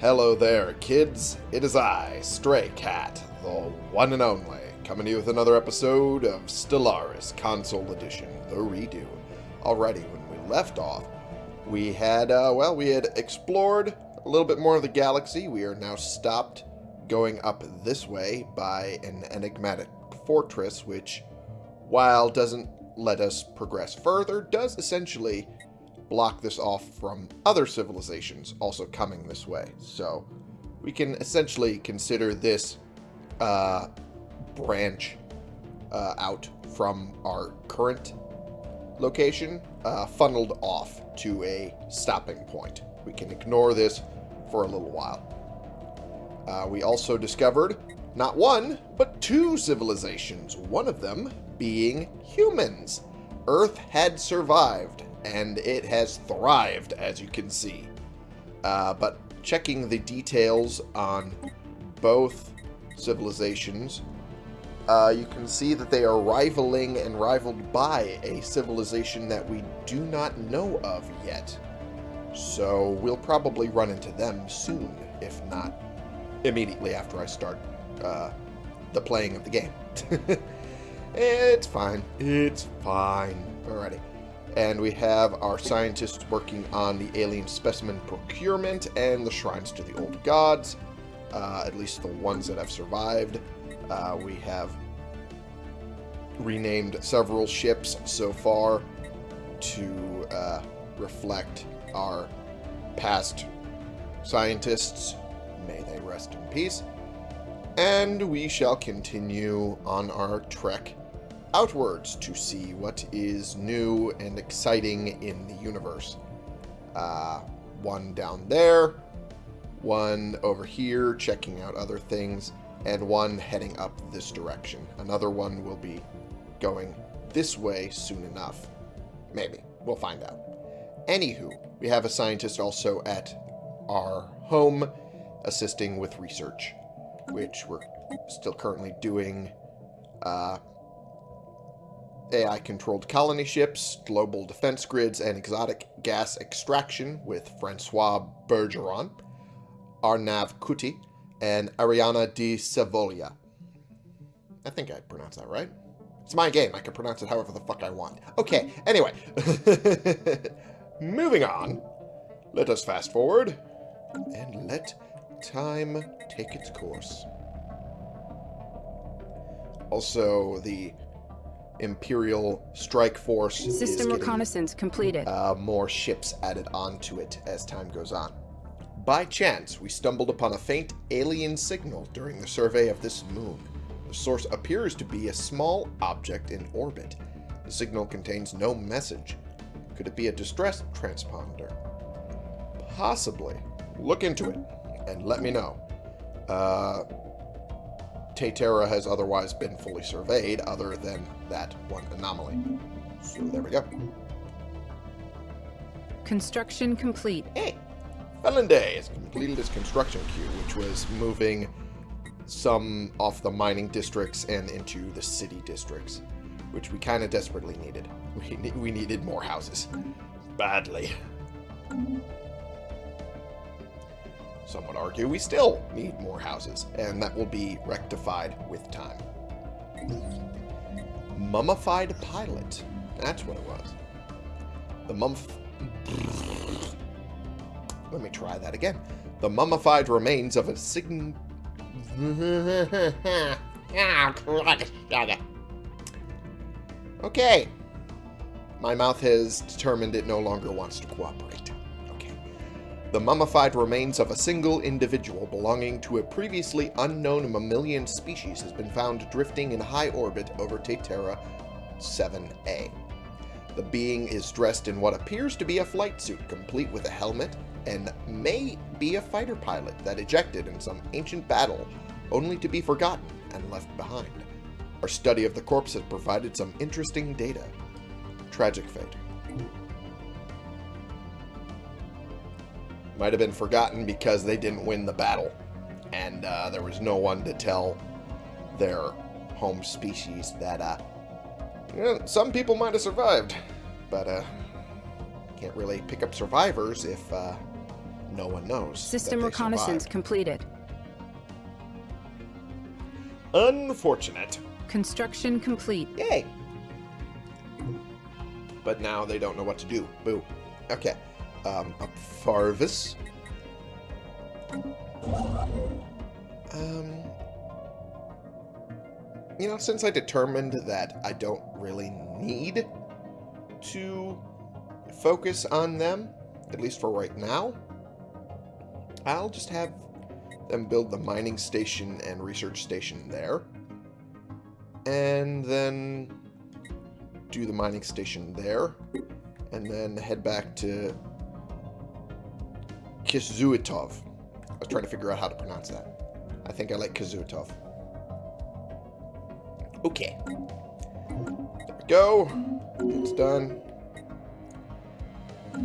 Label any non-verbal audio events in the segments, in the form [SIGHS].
Hello there, kids. It is I, Stray Cat, the one and only, coming to you with another episode of Stellaris Console Edition, the redo. Already, when we left off, we had, uh, well, we had explored a little bit more of the galaxy. We are now stopped going up this way by an enigmatic fortress, which, while doesn't let us progress further, does essentially block this off from other civilizations also coming this way. So we can essentially consider this uh, branch uh, out from our current location uh, funneled off to a stopping point. We can ignore this for a little while. Uh, we also discovered not one, but two civilizations, one of them being humans. Earth had survived and it has thrived, as you can see. Uh, but checking the details on both civilizations, uh, you can see that they are rivaling and rivaled by a civilization that we do not know of yet. So we'll probably run into them soon, if not immediately after I start uh, the playing of the game. [LAUGHS] it's fine. It's fine. Alrighty. And we have our scientists working on the alien specimen procurement and the shrines to the old gods, uh, at least the ones that have survived. Uh, we have renamed several ships so far to uh, reflect our past scientists. May they rest in peace. And we shall continue on our trek outwards to see what is new and exciting in the universe. Uh, one down there, one over here checking out other things, and one heading up this direction. Another one will be going this way soon enough. Maybe. We'll find out. Anywho, we have a scientist also at our home assisting with research, which we're still currently doing uh, AI-controlled colony ships, global defense grids, and exotic gas extraction with Francois Bergeron, Arnav Kuti, and Ariana de Savolia. I think I pronounced that right. It's my game. I can pronounce it however the fuck I want. Okay, anyway. [LAUGHS] Moving on. Let us fast forward. And let time take its course. Also, the Imperial Strike Force System reconnaissance completed. Uh, more ships added onto it as time goes on. By chance, we stumbled upon a faint alien signal during the survey of this moon. The source appears to be a small object in orbit. The signal contains no message. Could it be a distress transponder? Possibly. Look into it and let me know. Uh, Taytera has otherwise been fully surveyed, other than that one anomaly. So there we go. Construction complete. Hey! Felinday has completed his construction queue, which was moving some off the mining districts and into the city districts, which we kind of desperately needed. [LAUGHS] We, we needed more houses. Badly. Some would argue we still need more houses, and that will be rectified with time. Mummified pilot. That's what it was. The mummif... [LAUGHS] Let me try that again. The mummified remains of a sign... [LAUGHS] Ah, okay. My mouth has determined it no longer wants to cooperate. The mummified remains of a single individual belonging to a previously unknown mammalian species has been found drifting in high orbit over Taytera 7A. The being is dressed in what appears to be a flight suit, complete with a helmet, and may be a fighter pilot that ejected in some ancient battle, only to be forgotten and left behind. Our study of the corpse has provided some interesting data. Tragic fate. Might have been forgotten because they didn't win the battle, and uh, there was no one to tell their home species that uh, you know, some people might have survived, but uh, can't really pick up survivors if uh, no one knows. System reconnaissance survived. completed. Unfortunate. Construction complete. Yay. But now they don't know what to do. Boo. Okay. Um, Farvis. Um, you know, since I determined that I don't really need to focus on them, at least for right now, I'll just have them build the mining station and research station there. And then do the mining station there. And then head back to Kizuitov. I was trying to figure out how to pronounce that. I think I like Kizuitov. Okay. There we go. It's done.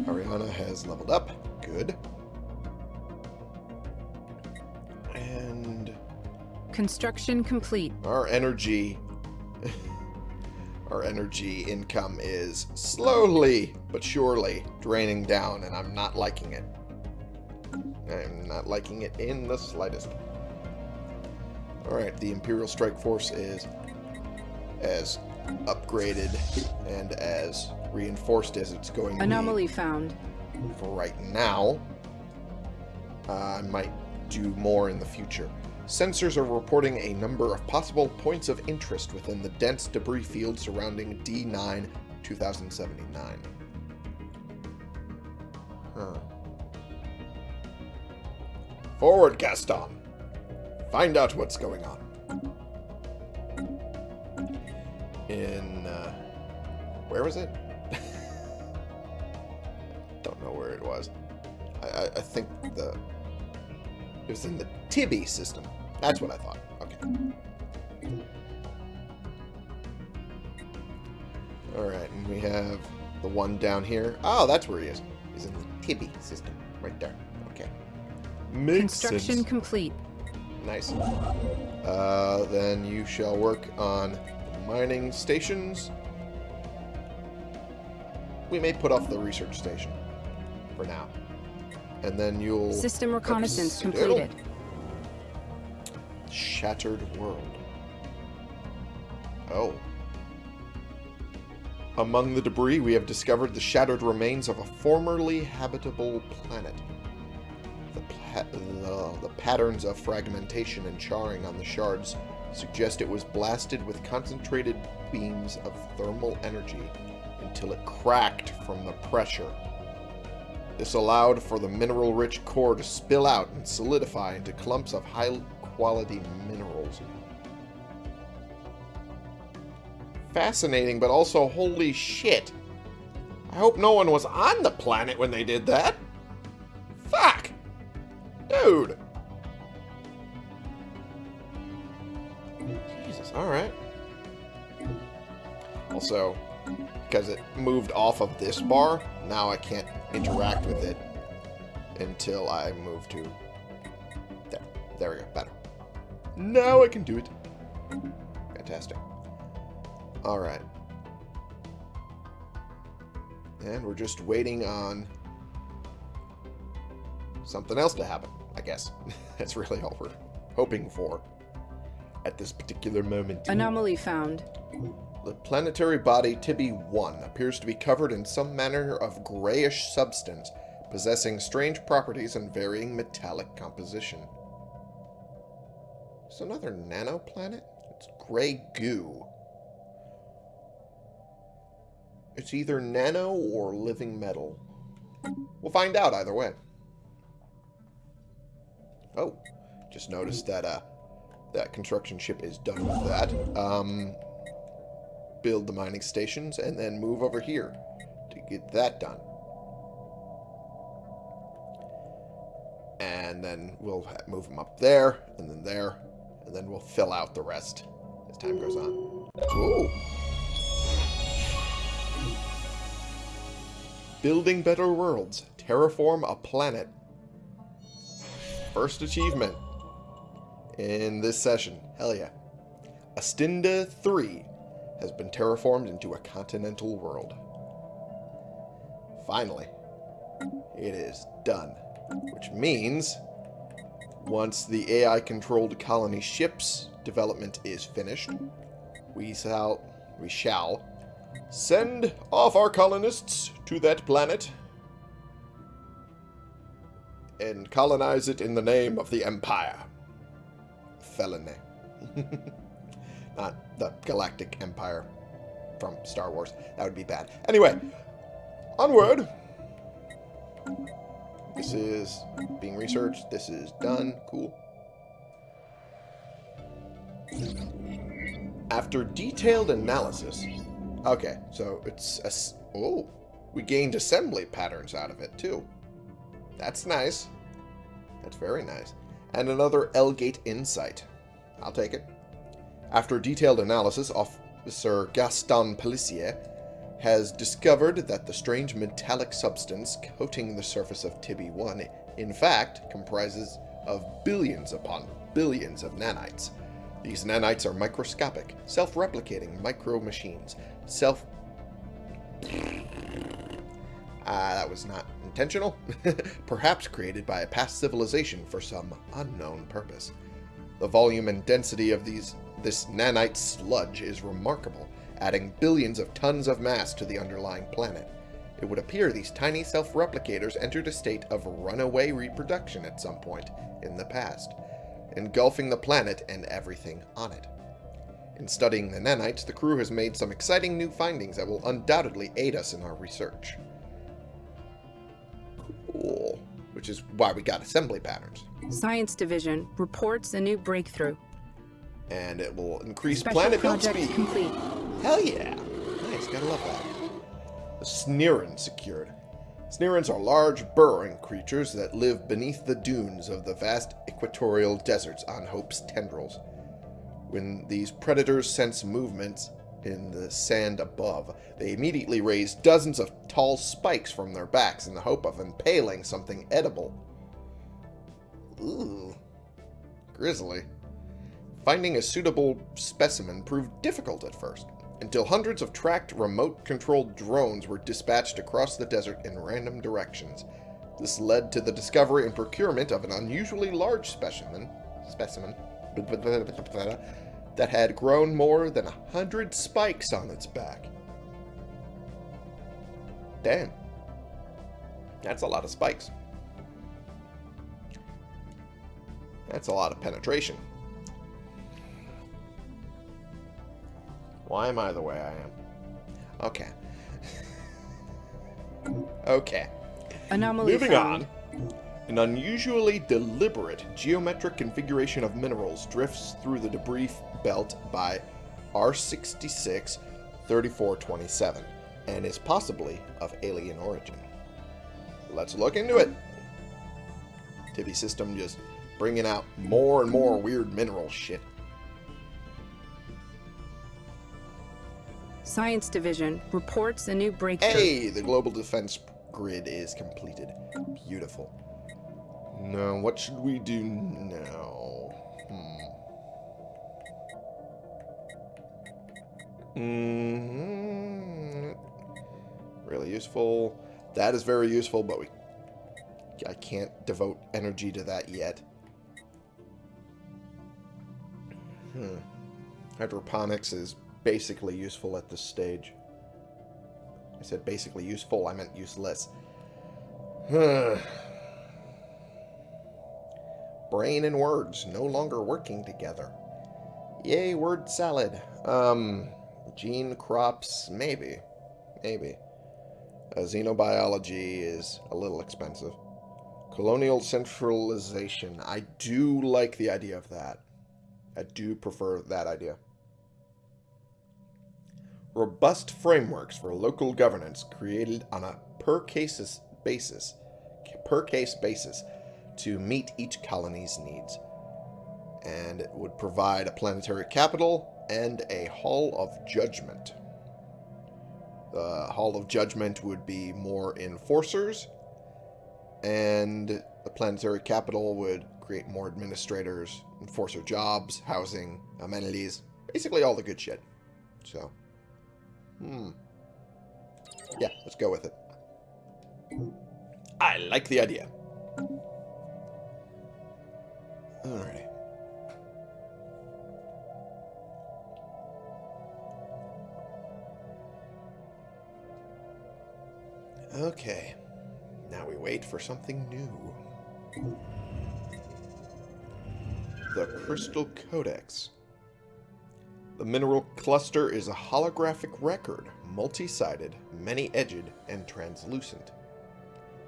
Ariana has leveled up. Good. And Construction complete. our energy [LAUGHS] our energy income is slowly but surely draining down and I'm not liking it. I'm not liking it in the slightest. Alright, the Imperial Strike Force is as upgraded and as reinforced as it's going to be Anomaly found. for right now. Uh, I might do more in the future. Sensors are reporting a number of possible points of interest within the dense debris field surrounding D9 2079. Huh. Forward, Gaston! Find out what's going on. In, uh, where was it? [LAUGHS] Don't know where it was. I, I, I think the it was in the Tibby system. That's what I thought. Okay. All right, and we have the one down here. Oh, that's where he is. He's in the Tibby system, right there. Makes Construction sense. complete. Nice. Uh, then you shall work on mining stations. We may put off the research station for now. And then you'll... System reconnaissance completed. Shattered world. Oh. Among the debris, we have discovered the shattered remains of a formerly habitable planet. The, the, patterns of fragmentation and charring on the shards suggest it was blasted with concentrated beams of thermal energy until it cracked from the pressure. This allowed for the mineral-rich core to spill out and solidify into clumps of high-quality minerals. Fascinating, but also holy shit. I hope no one was on the planet when they did that. Moved off of this bar, now I can't interact with it until I move to... There. There we go. Better. Now I can do it. Fantastic. Alright. And we're just waiting on something else to happen, I guess. [LAUGHS] That's really all we're hoping for at this particular moment. Anomaly found. The planetary body Tibby-1 appears to be covered in some manner of grayish substance, possessing strange properties and varying metallic composition. It's another nanoplanet? It's gray goo. It's either nano or living metal. We'll find out either way. Oh, just noticed that uh, that construction ship is done with that. Um, build the mining stations, and then move over here to get that done. And then we'll move them up there, and then there, and then we'll fill out the rest as time goes on. Ooh. Building better worlds. Terraform a planet. First achievement in this session. Hell yeah. Astinda 3 has been terraformed into a continental world. Finally, it is done. Which means once the AI-controlled colony ships development is finished, we shall, we shall send off our colonists to that planet and colonize it in the name of the Empire. Felony. [LAUGHS] Not the Galactic Empire from Star Wars. That would be bad. Anyway, onward. This is being researched. This is done. Cool. After detailed analysis... Okay, so it's... A, oh, we gained assembly patterns out of it, too. That's nice. That's very nice. And another L-Gate Insight. I'll take it. After detailed analysis, Officer Gaston Pelissier has discovered that the strange metallic substance coating the surface of Tibby-1 in fact comprises of billions upon billions of nanites. These nanites are microscopic, self-replicating micro-machines. Self... Ah, that was not intentional. [LAUGHS] Perhaps created by a past civilization for some unknown purpose. The volume and density of these this nanite sludge is remarkable, adding billions of tons of mass to the underlying planet. It would appear these tiny self-replicators entered a state of runaway reproduction at some point in the past, engulfing the planet and everything on it. In studying the nanites, the crew has made some exciting new findings that will undoubtedly aid us in our research. Cool. Which is why we got assembly patterns. Science Division reports a new breakthrough. And it will increase Special planet build speed. complete. Hell yeah. Nice, gotta love that. The Sneerin secured. Sneerins are large, burrowing creatures that live beneath the dunes of the vast equatorial deserts on Hope's tendrils. When these predators sense movements in the sand above, they immediately raise dozens of tall spikes from their backs in the hope of impaling something edible. Ooh. Grisly. Finding a suitable specimen proved difficult at first, until hundreds of tracked remote-controlled drones were dispatched across the desert in random directions. This led to the discovery and procurement of an unusually large specimen, specimen that had grown more than a hundred spikes on its back. Damn. That's a lot of spikes. That's a lot of penetration. Why am I the way I am? Okay. [LAUGHS] okay. Anomaly Moving found. on. An unusually deliberate geometric configuration of minerals drifts through the debris belt by R66 3427 and is possibly of alien origin. Let's look into it. Tibby system just bringing out more and more weird mineral shit. Science Division reports a new breakthrough. Hey, the global defense grid is completed. Beautiful. Now, what should we do now? Hmm. Mm Really useful. That is very useful, but we I can't devote energy to that yet. Hmm. Hydroponics is basically useful at this stage. I said basically useful, I meant useless. [SIGHS] Brain and words no longer working together. Yay, word salad. Um, gene crops, maybe. Maybe. Uh, xenobiology is a little expensive. Colonial centralization. I do like the idea of that. I do prefer that idea. Robust frameworks for local governance created on a per cases basis, per case basis to meet each colony's needs. And it would provide a planetary capital and a Hall of Judgment. The Hall of Judgment would be more enforcers, and the planetary capital would create more administrators, enforcer jobs, housing, amenities, basically all the good shit. So, hmm. Yeah, let's go with it. I like the idea. Alrighty. Okay. Now we wait for something new. The Crystal Codex. The mineral cluster is a holographic record, multi-sided, many-edged, and translucent.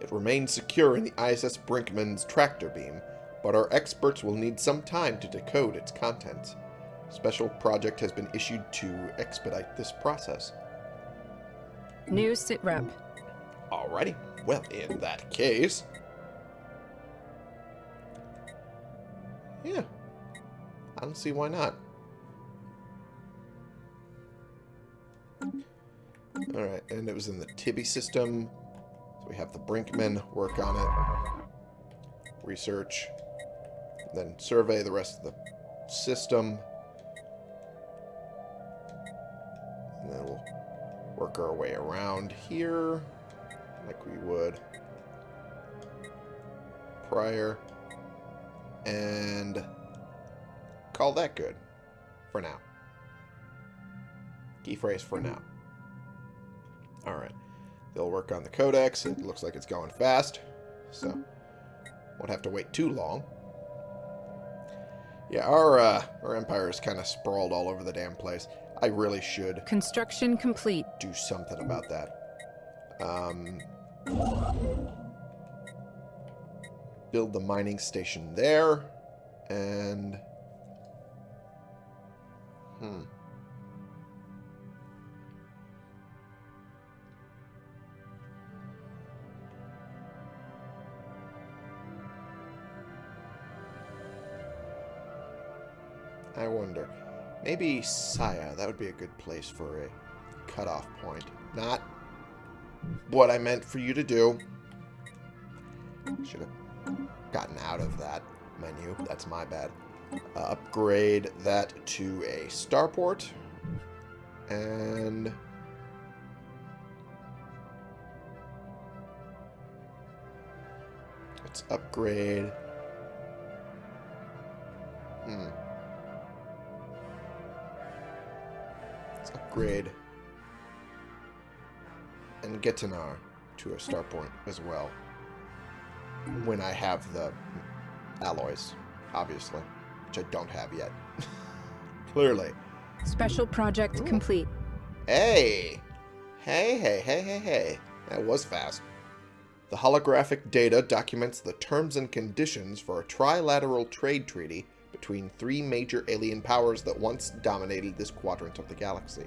It remains secure in the ISS Brinkman's tractor beam, but our experts will need some time to decode its contents. Special project has been issued to expedite this process. New sitrep. Alrighty. Well, in that case... Yeah. I don't see why not. Alright, and it was in the Tibby system. So we have the Brinkman work on it. Research. Then survey the rest of the system. And then we'll work our way around here like we would prior and call that good for now. Key phrase for now. Alright. They'll work on the codex. It looks like it's going fast. So, won't have to wait too long. Yeah, our, uh, our empire is kind of sprawled all over the damn place. I really should Construction complete. do something about that. Um, build the mining station there. And... Hmm. Maybe Saya, that would be a good place for a cutoff point. Not what I meant for you to do. Should have gotten out of that menu. That's my bad. Uh, upgrade that to a starport. And... Let's upgrade... upgrade and Getinar to a starport as well. When I have the alloys, obviously, which I don't have yet. [LAUGHS] Clearly. Special project Ooh. complete. Hey! Hey, hey, hey, hey, hey. That was fast. The holographic data documents the terms and conditions for a trilateral trade treaty between three major alien powers that once dominated this quadrant of the galaxy.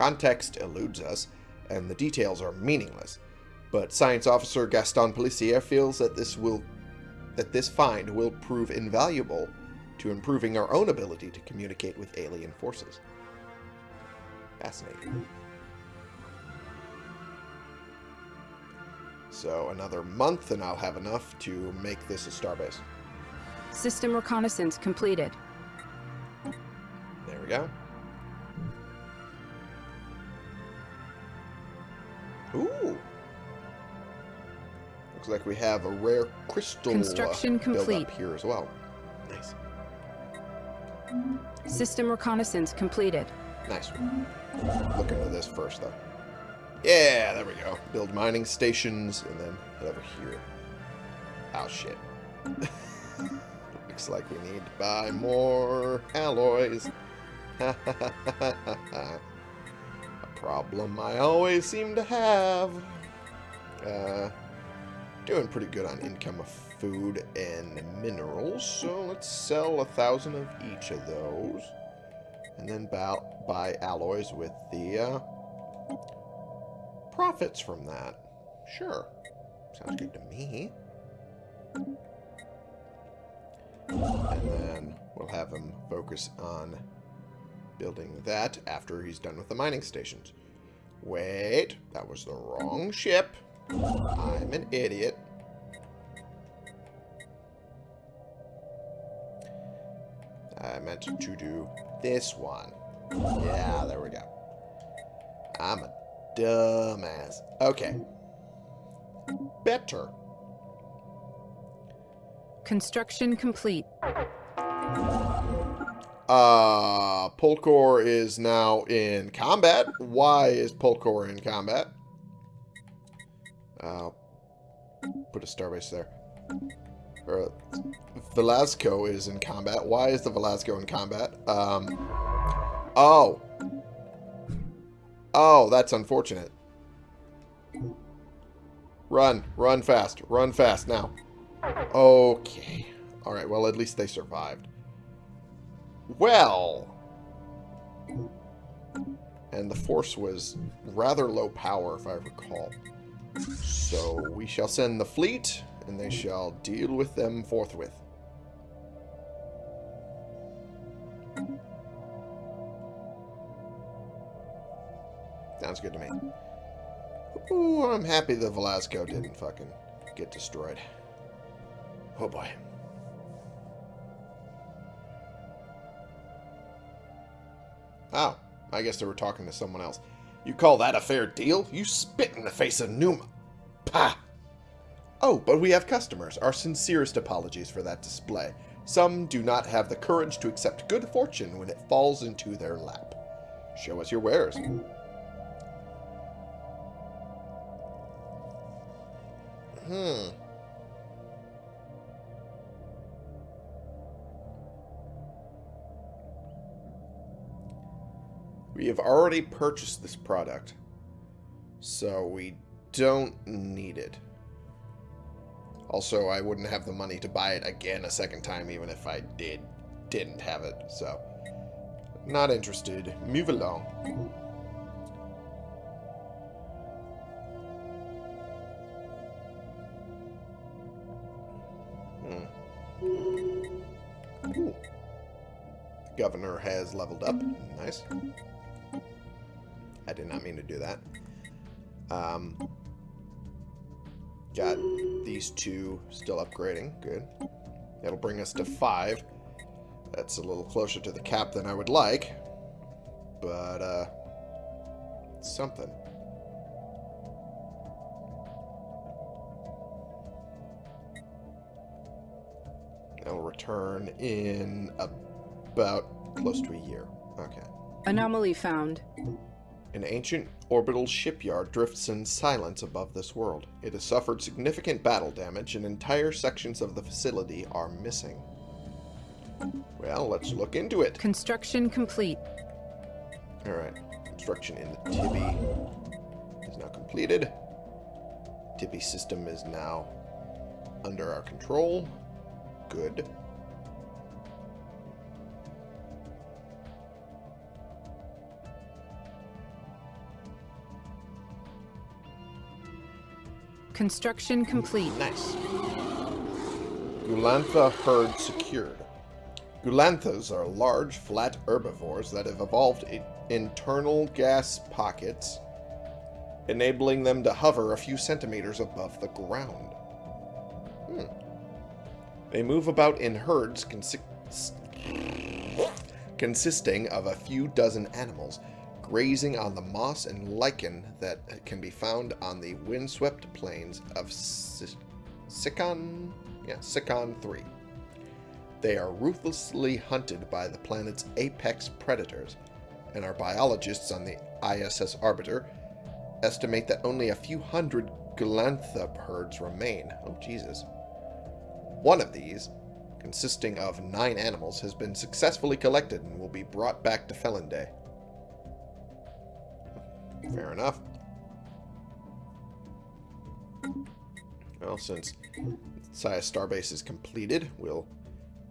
Context eludes us, and the details are meaningless, but Science Officer Gaston Pelissier feels that this will that this find will prove invaluable to improving our own ability to communicate with alien forces. Fascinating. So another month and I'll have enough to make this a starbase. System reconnaissance completed. There we go. Ooh. Looks like we have a rare crystal uh, Construction build complete. up here as well. Nice. System reconnaissance completed. Nice. Look into this first, though. Yeah, there we go. Build mining stations, and then head over here. Oh, shit. [LAUGHS] Looks like we need to buy more alloys. [LAUGHS] problem I always seem to have. Uh, doing pretty good on income of food and minerals, so let's sell a thousand of each of those. And then buy, buy alloys with the uh, profits from that. Sure. Sounds good to me. And then we'll have him focus on building that after he's done with the mining stations. Wait, that was the wrong ship. I'm an idiot. I meant to do this one. Yeah, there we go. I'm a dumbass. Okay. Better. Construction complete. Uh, Polkor is now in combat. Why is Polkor in combat? Uh, put a starbase there. Uh, Velasco is in combat. Why is the Velasco in combat? Um, oh. Oh, that's unfortunate. Run. Run fast. Run fast now. Okay. Alright, well, at least they survived. Well. And the force was rather low power, if I recall. So we shall send the fleet, and they shall deal with them forthwith. Sounds good to me. Ooh, I'm happy the Velasco didn't fucking get destroyed. Oh boy. Oh, I guess they were talking to someone else. You call that a fair deal? You spit in the face of Numa. Pah! Oh, but we have customers. Our sincerest apologies for that display. Some do not have the courage to accept good fortune when it falls into their lap. Show us your wares. Hmm. We have already purchased this product, so we don't need it. Also, I wouldn't have the money to buy it again a second time, even if I did didn't have it, so not interested. Move along. Hmm. Ooh. Governor has leveled up. Nice. I not mean to do that. Um, got these two still upgrading. Good. That'll bring us to five. That's a little closer to the cap than I would like. But, uh, something. It'll return in about close to a year. Okay. Anomaly found. An ancient orbital shipyard drifts in silence above this world. It has suffered significant battle damage, and entire sections of the facility are missing. Well, let's look into it. Construction complete. Alright. Construction in the Tibby is now completed. Tibby system is now under our control. Good. Construction complete. Nice. Gulantha herd secured. Gulanthas are large, flat herbivores that have evolved internal gas pockets, enabling them to hover a few centimeters above the ground. Hmm. They move about in herds consi consisting of a few dozen animals, grazing on the moss and lichen that can be found on the windswept plains of Sikon, yeah, Sikon 3. They are ruthlessly hunted by the planet's apex predators, and our biologists on the ISS Arbiter estimate that only a few hundred Galantha herds remain. Oh, Jesus. One of these, consisting of nine animals, has been successfully collected and will be brought back to Felinday. Fair enough. Well, since Saya Starbase is completed, we'll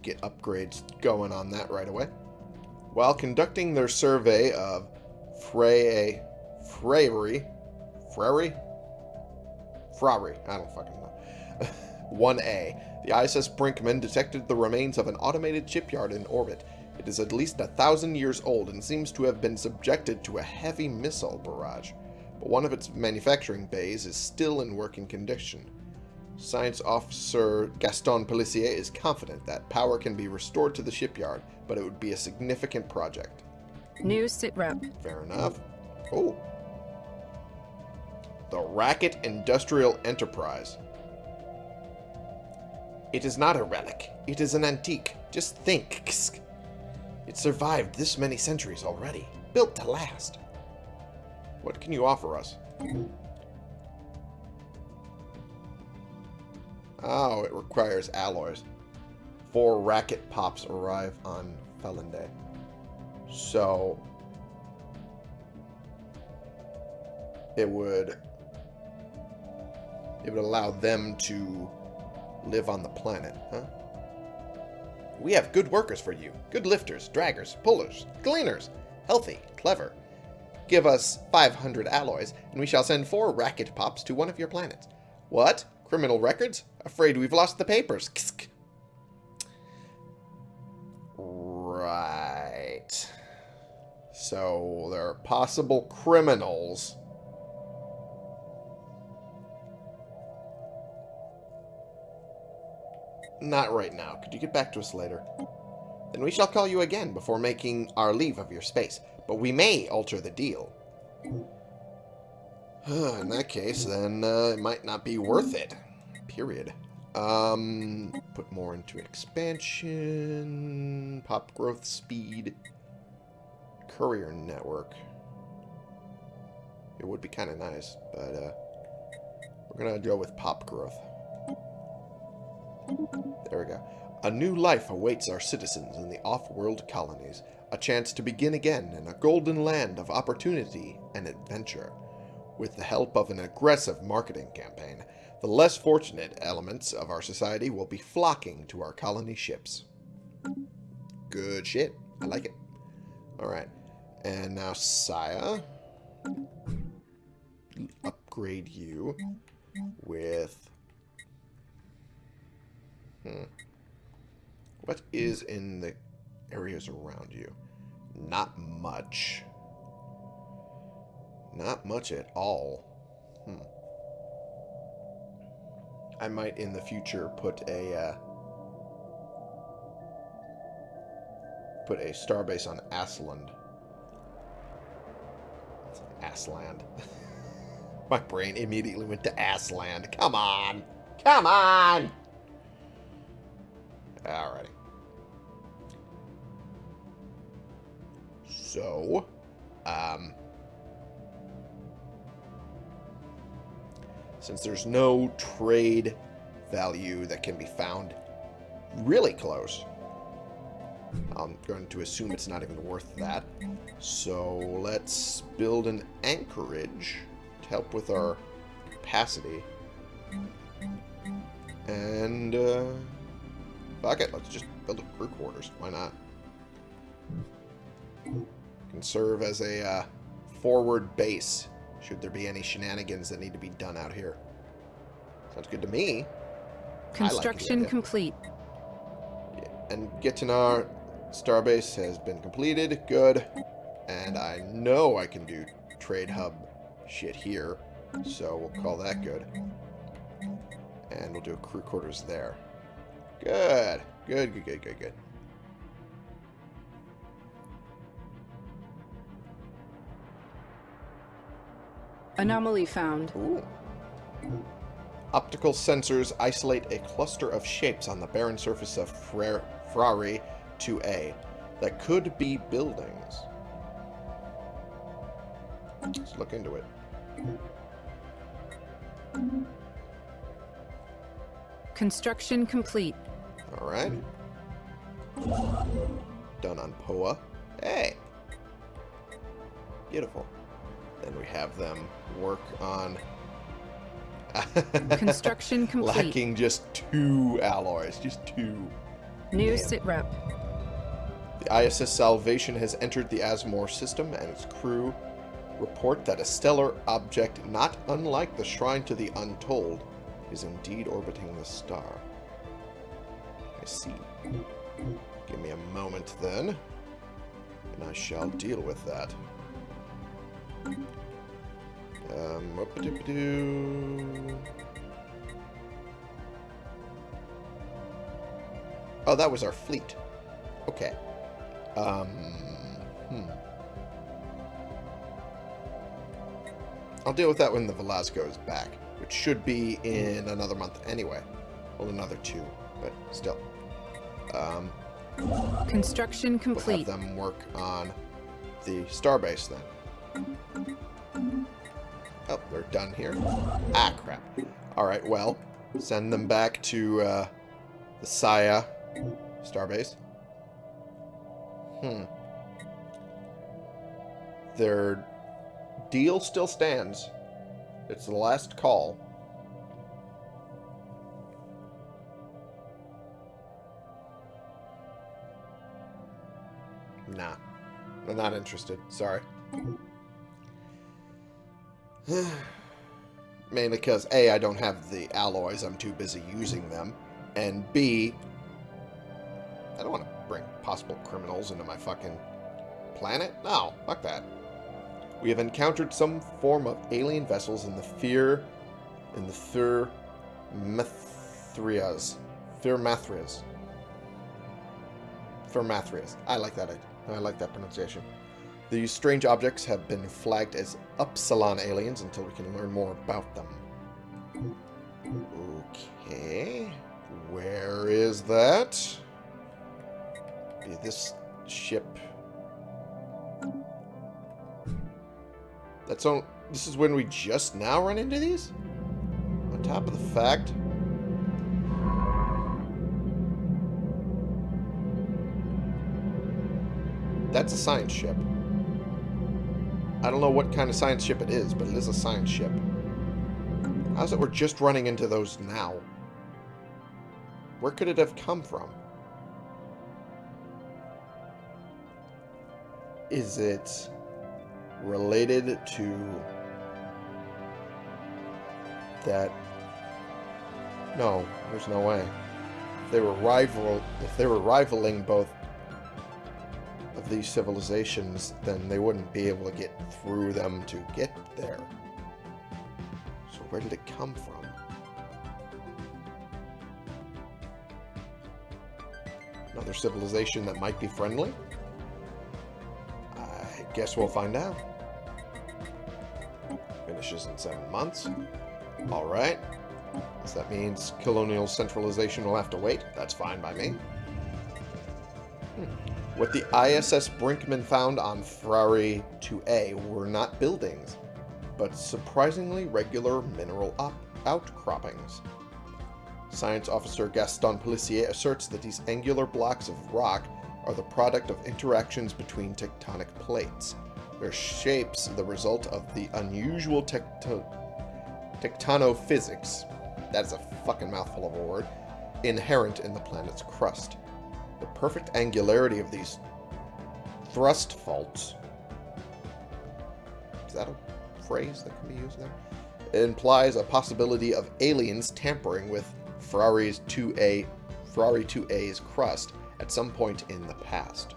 get upgrades going on that right away. While conducting their survey of Frey... Freyry... Freyry? Frari. I don't fucking know. [LAUGHS] 1A. The ISS Brinkman detected the remains of an automated shipyard in orbit. Is at least a thousand years old and seems to have been subjected to a heavy missile barrage, but one of its manufacturing bays is still in working condition. Science Officer Gaston Pelissier is confident that power can be restored to the shipyard, but it would be a significant project. New sitrep. Fair enough. Oh. The Racket Industrial Enterprise. It is not a relic. It is an antique. Just think. It survived this many centuries already. Built to last. What can you offer us? Oh, it requires alloys. Four racket pops arrive on Felinday. So... It would... It would allow them to live on the planet, huh? We have good workers for you. Good lifters, draggers, pullers, cleaners. Healthy, clever. Give us 500 alloys, and we shall send four racket pops to one of your planets. What? Criminal records? Afraid we've lost the papers. Ksk. Right. So there are possible criminals. Not right now. Could you get back to us later? Then we shall call you again before making our leave of your space. But we may alter the deal. In that case, then uh, it might not be worth it. Period. Um, put more into expansion, pop growth speed, courier network. It would be kind of nice, but uh, we're going to go with pop growth. There we go. A new life awaits our citizens in the off-world colonies. A chance to begin again in a golden land of opportunity and adventure. With the help of an aggressive marketing campaign, the less fortunate elements of our society will be flocking to our colony ships. Good shit. I like it. Alright. And now Saya. Upgrade you with... Hmm. What is in the areas around you? Not much. Not much at all. Hmm. I might in the future put a uh, put a starbase on Asland. Asland. [LAUGHS] My brain immediately went to Asland. Come on. Come on. Alrighty. So, um, since there's no trade value that can be found really close, I'm going to assume it's not even worth that. So let's build an anchorage to help with our capacity. And, uh, fuck it, let's just build a crew quarters. Why not? Can serve as a uh, forward base should there be any shenanigans that need to be done out here. Sounds good to me. Construction like complete. And Gitinar Starbase has been completed. Good. And I know I can do trade hub shit here. So we'll call that good. And we'll do a crew quarters there. Good. Good, good, good, good, good. Anomaly found. Ooh. Optical sensors isolate a cluster of shapes on the barren surface of Frere, Frari 2A that could be buildings. Let's look into it. Construction complete. Alright. Done on Poa. Hey! Beautiful. Then we have them work on... [LAUGHS] Construction complete. Lacking just two alloys. Just two. New Damn. sitrep. The ISS Salvation has entered the Asmore system, and its crew report that a stellar object not unlike the Shrine to the Untold is indeed orbiting the star. I see. Give me a moment then, and I shall deal with that. Um, whoop-a-doop-a-doo. Oh, that was our fleet. Okay. Um, hmm. I'll deal with that when the Velasco is back, which should be in another month anyway. Well, another two. but still. Um, Construction we'll have complete. them work on the starbase then. Oh, they're done here. Ah, crap. Alright, well, send them back to uh, the Saya starbase. Hmm. Their deal still stands. It's the last call. Nah. I'm not interested. Sorry. [SIGHS] Mainly because, A, I don't have the alloys. I'm too busy using them. And B, I don't want to bring possible criminals into my fucking planet. No, fuck that. We have encountered some form of alien vessels in the fear... in the Thur... Methrias. Thurmathrias. Thurmathrias. I like that. I like that pronunciation. These strange objects have been flagged as Upsilon aliens until we can learn more about them. Okay. Where is that? Be this ship. That's on. This is when we just now run into these? On top of the fact. That's a science ship. I don't know what kind of science ship it is, but it is a science ship. How's it we're just running into those now? Where could it have come from? Is it related to that? No, there's no way. If they were rival, if they were rivaling both of these civilizations, then they wouldn't be able to get through them to get there. So where did it come from? Another civilization that might be friendly? I guess we'll find out. Finishes in seven months. Alright. So that means colonial centralization will have to wait. That's fine by me. Hmm. What the ISS Brinkman found on Ferrari 2A were not buildings, but surprisingly regular mineral outcroppings. Science officer Gaston Pelissier asserts that these angular blocks of rock are the product of interactions between tectonic plates. Their shapes the result of the unusual tecto tectonophysics, that is a fucking mouthful of a word, inherent in the planet's crust. The perfect angularity of these thrust faults. Is that a phrase that can be used there? It implies a possibility of aliens tampering with Ferrari's 2A, Ferrari 2A's crust at some point in the past.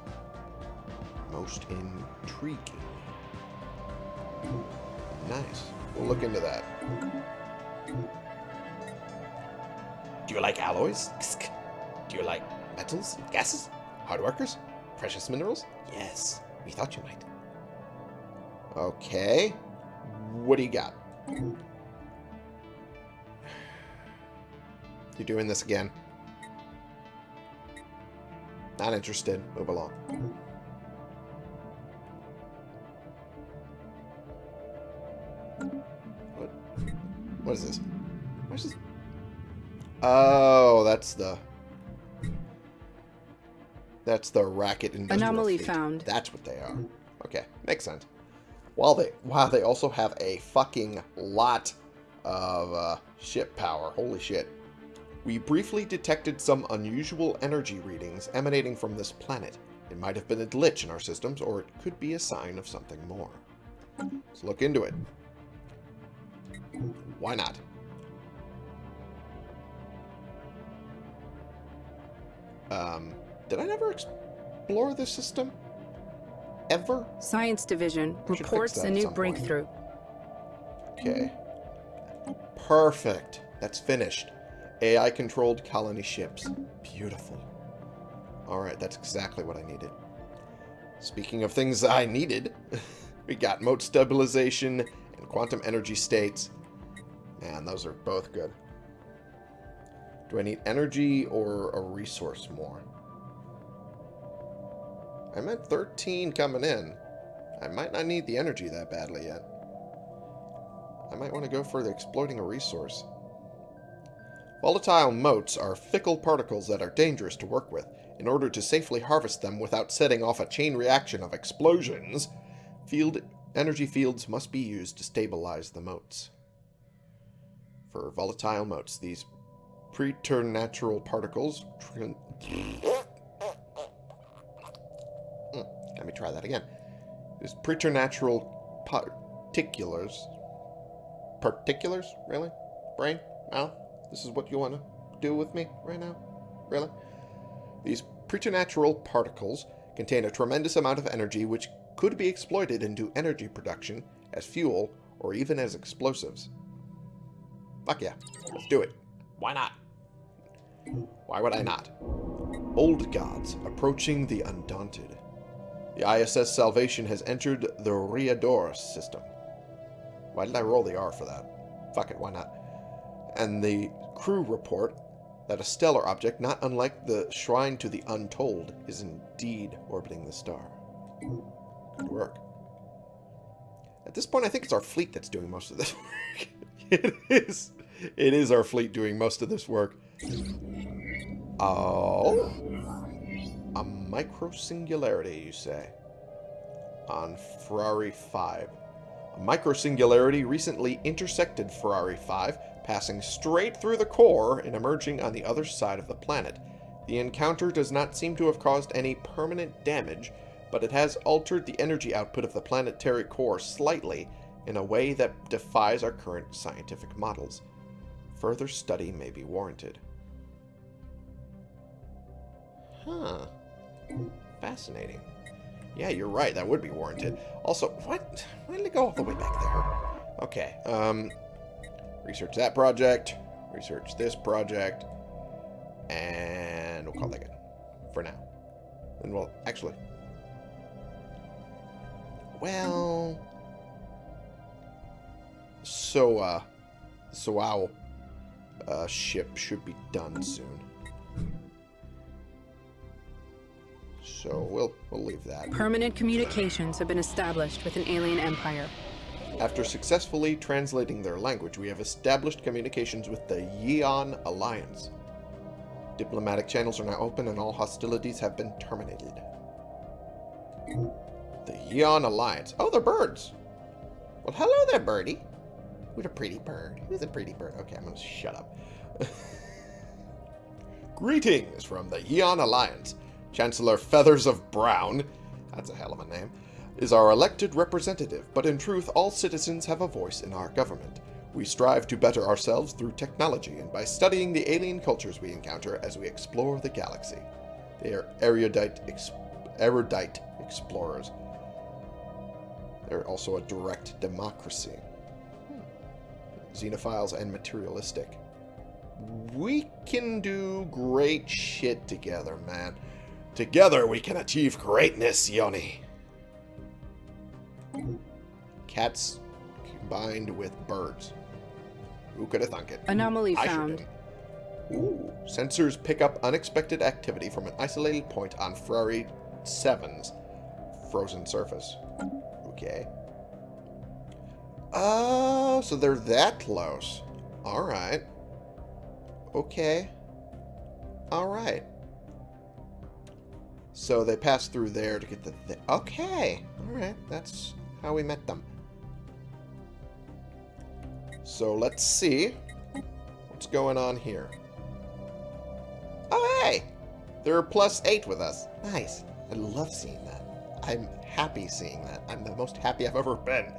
Most intriguing. Nice. We'll look into that. Do you like alloys? Do you like metals, gases, hard workers, precious minerals? Yes, we thought you might. Okay. What do you got? You're doing this again. Not interested. Move along. What is this? What's this? Oh, that's the... That's the racket industrial Anomaly fleet. found. That's what they are. Okay, makes sense. While they, wow, they also have a fucking lot of uh, ship power. Holy shit. We briefly detected some unusual energy readings emanating from this planet. It might have been a glitch in our systems, or it could be a sign of something more. Let's look into it. Why not? Um, did I never explore this system? Ever? Science Division reports a new point. breakthrough. Okay. Perfect. That's finished. AI-controlled colony ships. Beautiful. Alright, that's exactly what I needed. Speaking of things I needed, [LAUGHS] we got mote stabilization and quantum energy states. Man, those are both good. Do I need energy or a resource more? I'm at 13 coming in. I might not need the energy that badly yet. I might want to go for the exploiting a resource. Volatile motes are fickle particles that are dangerous to work with. In order to safely harvest them without setting off a chain reaction of explosions, field energy fields must be used to stabilize the motes. For volatile motes, these preternatural particles... Hmm, let me try that again. These preternatural particulars... Particulars? Really? Brain? Mouth? This is what you want to do with me right now? Really? These preternatural particles contain a tremendous amount of energy which could be exploited into energy production, as fuel, or even as explosives. Fuck yeah. Let's do it. Why not? Why would I not? Old gods approaching the undaunted. The ISS Salvation has entered the Riador system. Why did I roll the R for that? Fuck it, why not? and the crew report that a stellar object not unlike the Shrine to the Untold is indeed orbiting the star. Good work. At this point, I think it's our fleet that's doing most of this [LAUGHS] work. [LAUGHS] it is. It is our fleet doing most of this work. Oh. A micro singularity, you say? On Ferrari 5. A micro singularity recently intersected Ferrari 5 passing straight through the core and emerging on the other side of the planet. The encounter does not seem to have caused any permanent damage, but it has altered the energy output of the planetary core slightly in a way that defies our current scientific models. Further study may be warranted. Huh. Fascinating. Yeah, you're right. That would be warranted. Also, what? Why did it go all the way back there? Okay. Um, Research that project. Research this project. And we'll call that good. For now. And well, actually. Well. So, uh. So our uh, ship should be done soon. So we'll we'll leave that. Permanent communications have been established with an alien empire. After successfully translating their language, we have established communications with the Yeon Alliance. Diplomatic channels are now open and all hostilities have been terminated. The Yeon Alliance. Oh, they're birds. Well, hello there, birdie. Who's a pretty bird? Who's a pretty bird? Okay, I'm to shut up. [LAUGHS] Greetings from the Yeon Alliance. Chancellor Feathers of Brown. That's a hell of a name is our elected representative, but in truth all citizens have a voice in our government. We strive to better ourselves through technology and by studying the alien cultures we encounter as we explore the galaxy. They are erudite, ex erudite explorers. They're also a direct democracy. Xenophiles and materialistic. We can do great shit together, man. Together we can achieve greatness, Yoni. Cats combined with birds. Who could have thunk it? Anomaly I found. Ooh. Sensors pick up unexpected activity from an isolated point on Ferrari 7's frozen surface. Okay. Oh, so they're that close. Alright. Okay. Alright. So they pass through there to get the... Th okay. Alright. That's how we met them. So let's see what's going on here. Oh, hey! They're plus eight with us. Nice. I love seeing that. I'm happy seeing that. I'm the most happy I've ever been.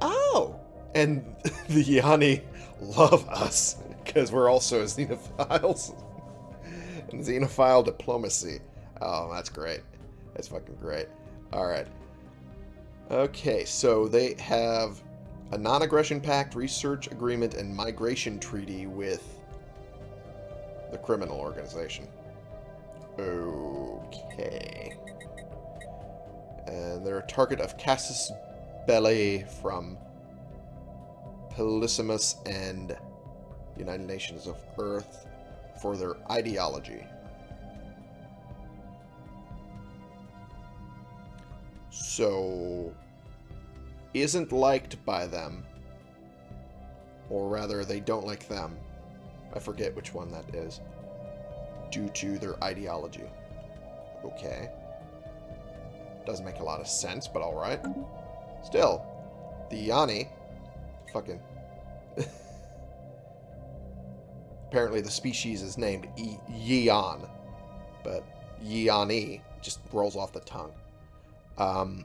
Oh! And [LAUGHS] the Yanni love us because we're also [LAUGHS] xenophiles. [LAUGHS] and xenophile diplomacy. Oh, that's great. That's fucking great. Alright. Okay, so they have a non-aggression pact, research agreement, and migration treaty with the criminal organization. Okay. And they're a target of Casus Belli from Polysimus and United Nations of Earth for their ideology. So, isn't liked by them. Or rather, they don't like them. I forget which one that is. Due to their ideology. Okay. Doesn't make a lot of sense, but alright. Still, the Yanni, fucking... Apparently the species is named e Yian, but Yiani just rolls off the tongue. Um,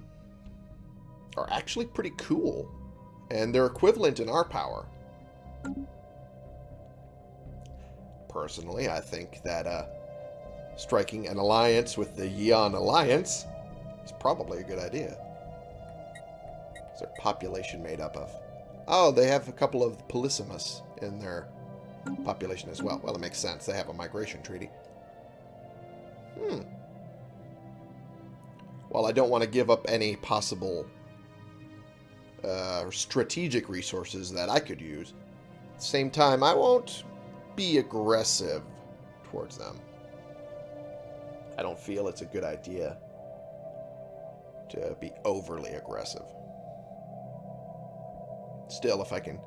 are actually pretty cool, and they're equivalent in our power. Personally, I think that uh, striking an alliance with the Yian Alliance is probably a good idea. What's their population made up of? Oh, they have a couple of Polysimus in their population as well. Well, it makes sense. They have a migration treaty. Hmm. While I don't want to give up any possible uh, strategic resources that I could use, at the same time, I won't be aggressive towards them. I don't feel it's a good idea to be overly aggressive. Still, if I can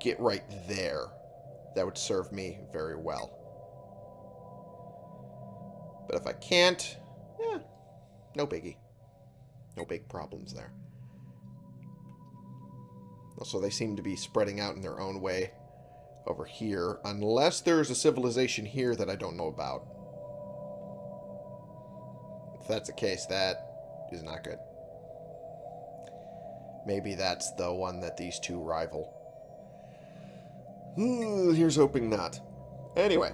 get right there, that would serve me very well. But if I can't, yeah, no biggie. No big problems there. Also, they seem to be spreading out in their own way over here, unless there's a civilization here that I don't know about. If that's the case, that is not good. Maybe that's the one that these two rival. Here's hoping not. Anyway.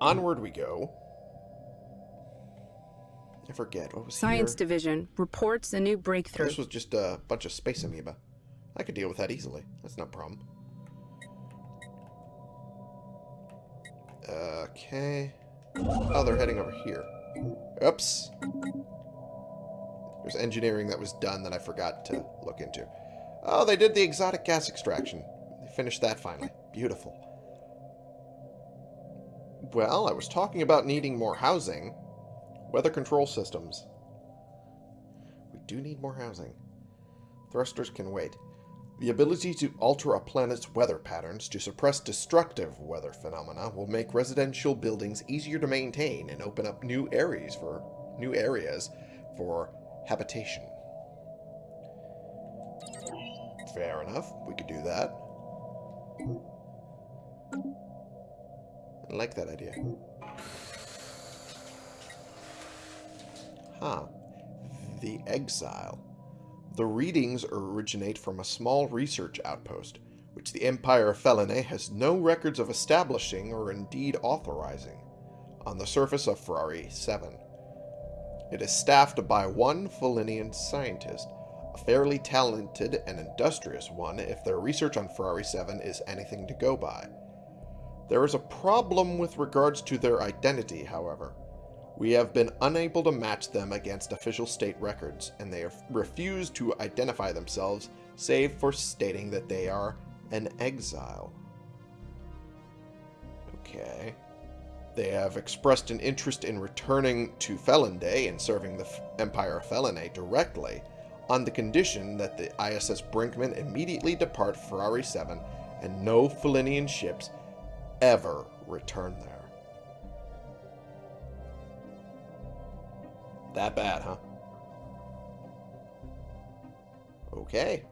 Onward we go. I forget. What was Science here? Division reports a new breakthrough. This was just a bunch of space amoeba. I could deal with that easily. That's no problem. Okay. Oh, they're heading over here. Oops. There's engineering that was done that I forgot to look into. Oh, they did the exotic gas extraction. They finished that finally. Beautiful. Well, I was talking about needing more housing. Weather control systems. We do need more housing. Thrusters can wait. The ability to alter a planet's weather patterns to suppress destructive weather phenomena will make residential buildings easier to maintain and open up new areas for new areas for habitation. Fair enough. We could do that. I like that idea. Huh. The Exile. The readings originate from a small research outpost, which the Empire of Felinae has no records of establishing or indeed authorizing, on the surface of Ferrari 7. It is staffed by one Felinian scientist, a fairly talented and industrious one if their research on Ferrari 7 is anything to go by. There is a problem with regards to their identity, however. We have been unable to match them against official state records, and they have refused to identify themselves, save for stating that they are an exile. Okay. They have expressed an interest in returning to Felinday and serving the Empire of directly, on the condition that the ISS Brinkman immediately depart Ferrari 7 and no Felinian ships ever return there. That bad, huh? Okay.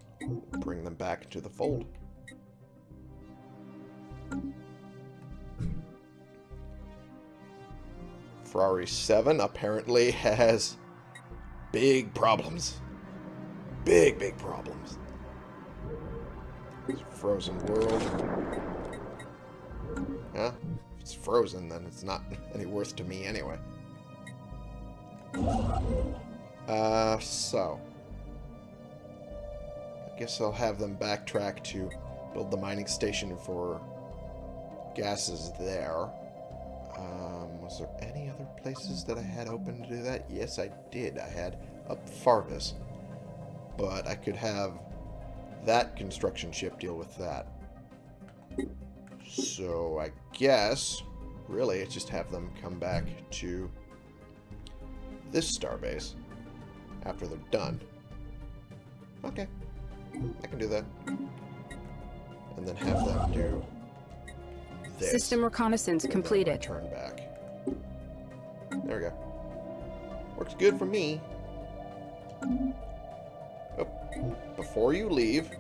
Bring them back into the fold. Ferrari 7 apparently [LAUGHS] has big problems. Big, big problems. It's frozen world. Yeah, if it's frozen, then it's not [LAUGHS] any worth to me anyway. Uh, so. I guess I'll have them backtrack to build the mining station for gases there. Um, was there any other places that I had open to do that? Yes, I did. I had up Farvis. But I could have that construction ship deal with that. So I guess, really, it's just have them come back to this starbase after they're done. Okay. I can do that. And then have them do this. System reconnaissance completed. Turn back. There we go. Works good for me. Oh, before you leave,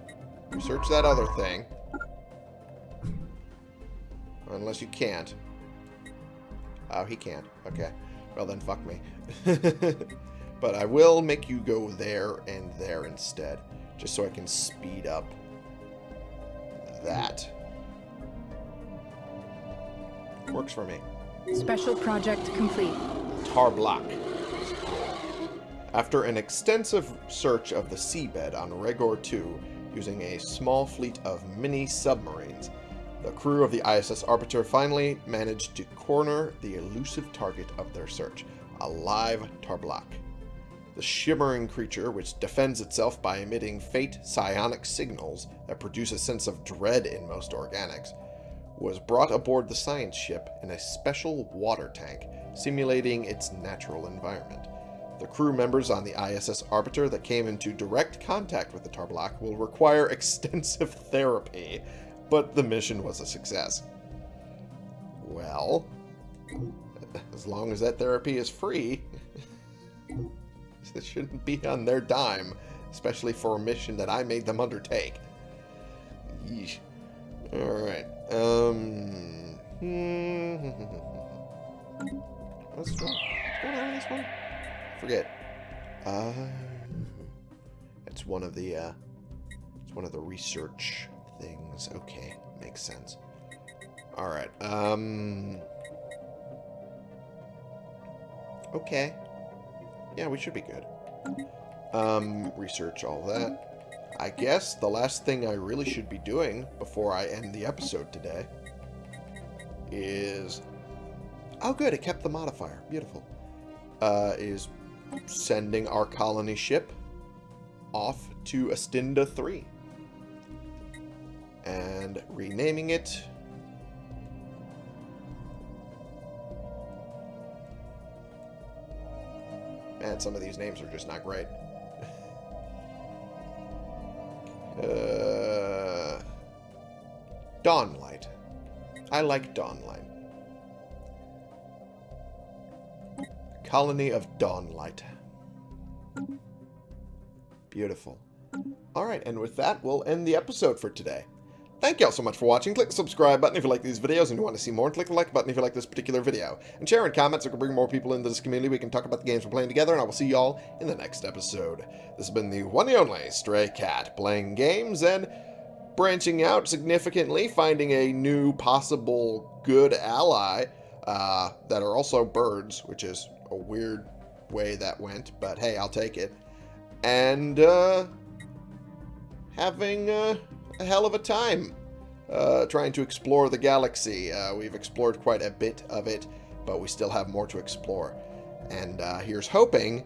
research that other thing. Unless you can't. Oh, he can't. Okay. Well, then fuck me. [LAUGHS] but I will make you go there and there instead. Just so I can speed up that. Works for me. Special project complete. Tarblock. After an extensive search of the seabed on Regor 2 using a small fleet of mini submarines, the crew of the ISS Arbiter finally managed to corner the elusive target of their search, a live Tarblock. The shimmering creature, which defends itself by emitting faint psionic signals that produce a sense of dread in most organics, was brought aboard the science ship in a special water tank, simulating its natural environment. The crew members on the ISS Arbiter that came into direct contact with the Tarblock will require [LAUGHS] extensive therapy, but the mission was a success. Well, as long as that therapy is free, [LAUGHS] it shouldn't be on their dime, especially for a mission that I made them undertake. Yeesh. Alright. Um. What's, [LAUGHS] what's going on with this one? Forget. Uh, it's one of the, uh, it's one of the research things. Okay, makes sense. Alright, um... Okay. Yeah, we should be good. Um, research all that. I guess the last thing I really should be doing before I end the episode today is... Oh, good, it kept the modifier. Beautiful. Uh, is sending our colony ship off to Astinda 3. And renaming it... Man, some of these names are just not great. Uh, Dawnlight. I like Dawnlight. Colony of Dawnlight. Beautiful. Alright, and with that, we'll end the episode for today. Thank you all so much for watching. Click the subscribe button if you like these videos and you want to see more. And click the like button if you like this particular video. And share and comment so we can bring more people into this community. We can talk about the games we're playing together. And I will see you all in the next episode. This has been the one and only Stray Cat. Playing games and branching out significantly. Finding a new possible good ally uh, that are also birds. Which is a weird way that went. But hey, I'll take it. And uh, having... Uh, a hell of a time uh, trying to explore the galaxy. Uh, we've explored quite a bit of it, but we still have more to explore. And uh, here's hoping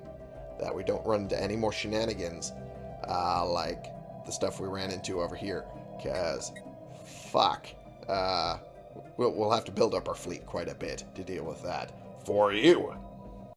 that we don't run into any more shenanigans uh, like the stuff we ran into over here. Because, fuck. Uh, we'll, we'll have to build up our fleet quite a bit to deal with that. For you.